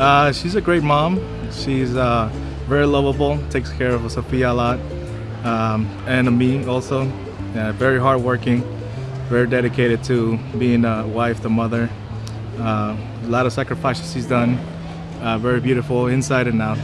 Uh, she's a great mom. She's uh, very lovable, takes care of Sophia a lot, um, and me also. Yeah, very hardworking, very dedicated to being a wife, the mother. Uh, a lot of sacrifices she's done. Uh, very beautiful inside and out.